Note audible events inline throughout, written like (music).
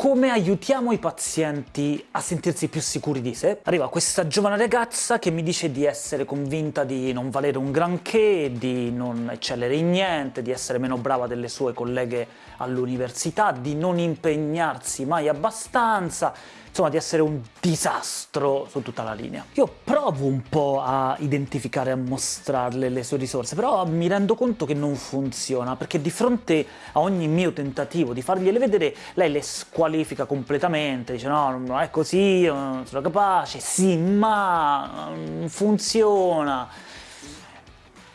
come aiutiamo i pazienti a sentirsi più sicuri di sé? Arriva questa giovane ragazza che mi dice di essere convinta di non valere un granché, di non eccellere in niente, di essere meno brava delle sue colleghe all'università, di non impegnarsi mai abbastanza, insomma di essere un disastro su tutta la linea. Io provo un po' a identificare, a mostrarle le sue risorse, però mi rendo conto che non funziona, perché di fronte a ogni mio tentativo di fargliele vedere, lei le squalifica completamente, dice no, non è così, non sono capace, sì, ma non funziona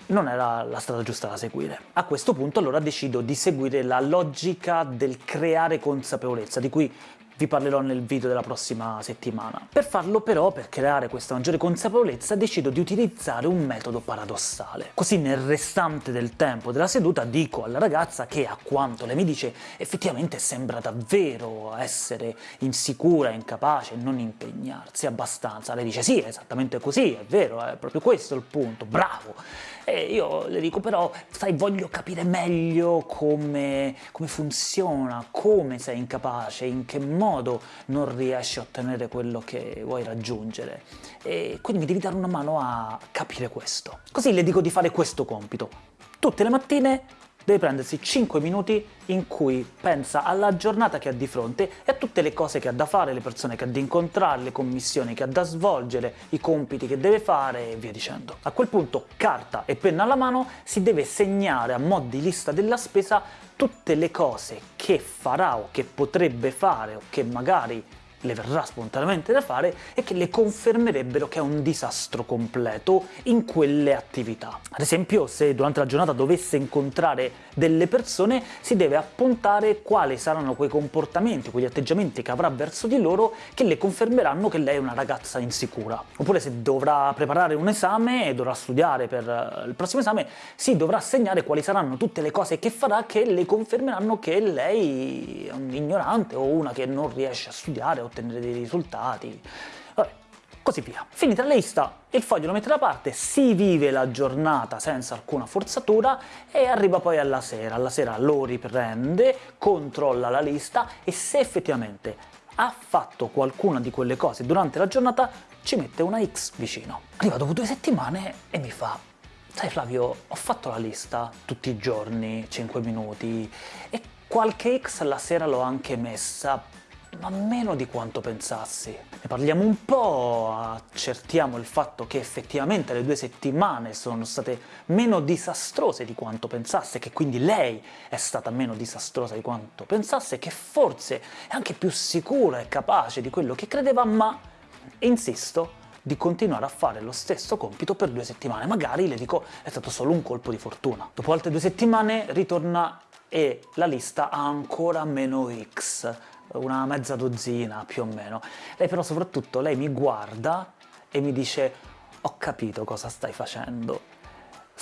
non era la strada giusta da seguire. A questo punto allora decido di seguire la logica del creare consapevolezza, di cui vi parlerò nel video della prossima settimana. Per farlo però, per creare questa maggiore consapevolezza, decido di utilizzare un metodo paradossale. Così nel restante del tempo della seduta dico alla ragazza che, a quanto lei mi dice, effettivamente sembra davvero essere insicura, incapace, non impegnarsi abbastanza. Lei dice sì, è esattamente così, è vero, è proprio questo il punto, bravo! E io le dico però, sai, voglio capire meglio come, come funziona, come sei incapace, in che modo non riesci a ottenere quello che vuoi raggiungere. E quindi mi devi dare una mano a capire questo. Così le dico di fare questo compito. Tutte le mattine deve prendersi 5 minuti in cui pensa alla giornata che ha di fronte e a tutte le cose che ha da fare, le persone che ha da incontrare, le commissioni che ha da svolgere, i compiti che deve fare e via dicendo. A quel punto, carta e penna alla mano, si deve segnare a mo' di lista della spesa tutte le cose che farà o che potrebbe fare o che magari le verrà spontaneamente da fare e che le confermerebbero che è un disastro completo in quelle attività. Ad esempio, se durante la giornata dovesse incontrare delle persone, si deve appuntare quali saranno quei comportamenti, quegli atteggiamenti che avrà verso di loro che le confermeranno che lei è una ragazza insicura. Oppure se dovrà preparare un esame e dovrà studiare per eh, il prossimo esame, si dovrà segnare quali saranno tutte le cose che farà che le confermeranno che lei è un ignorante o una che non riesce a studiare o ottenere dei risultati, vabbè, così via. Finita la lista, il foglio lo mette da parte, si vive la giornata senza alcuna forzatura e arriva poi alla sera. Alla sera lo riprende, controlla la lista e se effettivamente ha fatto qualcuna di quelle cose durante la giornata, ci mette una X vicino. Arriva dopo due settimane e mi fa sai Flavio, ho fatto la lista tutti i giorni, 5 minuti, e qualche X la sera l'ho anche messa, ma meno di quanto pensassi. Ne parliamo un po', accertiamo il fatto che effettivamente le due settimane sono state meno disastrose di quanto pensasse, che quindi lei è stata meno disastrosa di quanto pensasse, che forse è anche più sicura e capace di quello che credeva, ma insisto di continuare a fare lo stesso compito per due settimane. Magari, le dico, è stato solo un colpo di fortuna. Dopo altre due settimane ritorna e la lista ha ancora meno X, una mezza dozzina più o meno. Lei però soprattutto, lei mi guarda e mi dice ho capito cosa stai facendo,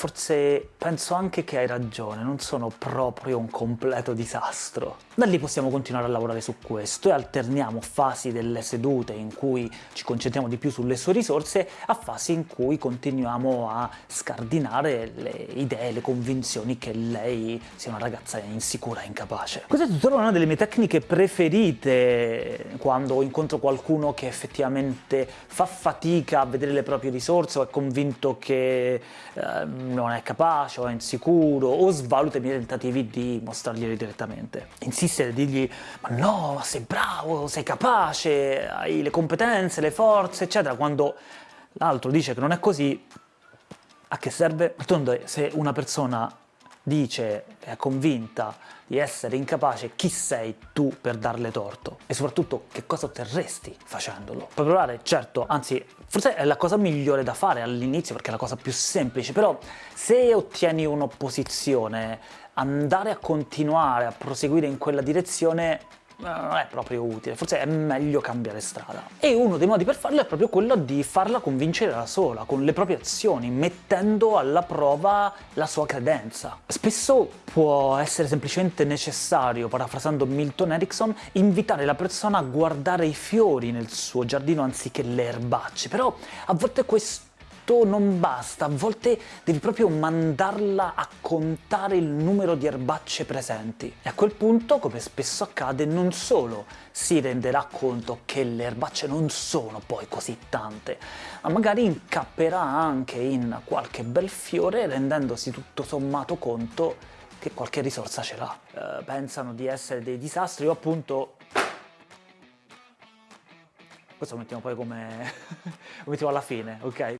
Forse penso anche che hai ragione, non sono proprio un completo disastro. Da lì possiamo continuare a lavorare su questo e alterniamo fasi delle sedute in cui ci concentriamo di più sulle sue risorse a fasi in cui continuiamo a scardinare le idee, le convinzioni che lei sia una ragazza insicura e incapace. Questa è tuttora una delle mie tecniche preferite quando incontro qualcuno che effettivamente fa fatica a vedere le proprie risorse o è convinto che eh, non è capace o è insicuro o svaluta i miei tentativi di mostrarglieli direttamente. Insistere, dirgli ma no, sei bravo, sei capace, hai le competenze, le forze, eccetera, quando l'altro dice che non è così, a che serve? D'altronde se una persona dice, è convinta di essere incapace, chi sei tu per darle torto? E soprattutto che cosa otterresti facendolo? Puoi provare, certo, anzi forse è la cosa migliore da fare all'inizio perché è la cosa più semplice, però se ottieni un'opposizione, andare a continuare a proseguire in quella direzione non è proprio utile, forse è meglio cambiare strada. E uno dei modi per farlo è proprio quello di farla convincere da sola, con le proprie azioni, mettendo alla prova la sua credenza. Spesso può essere semplicemente necessario, parafrasando Milton Erickson, invitare la persona a guardare i fiori nel suo giardino anziché le erbacce, però a volte questo questo non basta, a volte devi proprio mandarla a contare il numero di erbacce presenti. E a quel punto, come spesso accade, non solo si renderà conto che le erbacce non sono poi così tante, ma magari incapperà anche in qualche bel fiore rendendosi tutto sommato conto che qualche risorsa ce l'ha. Uh, pensano di essere dei disastri, io appunto questo lo mettiamo poi come (laughs) lo mettiamo alla fine, ok?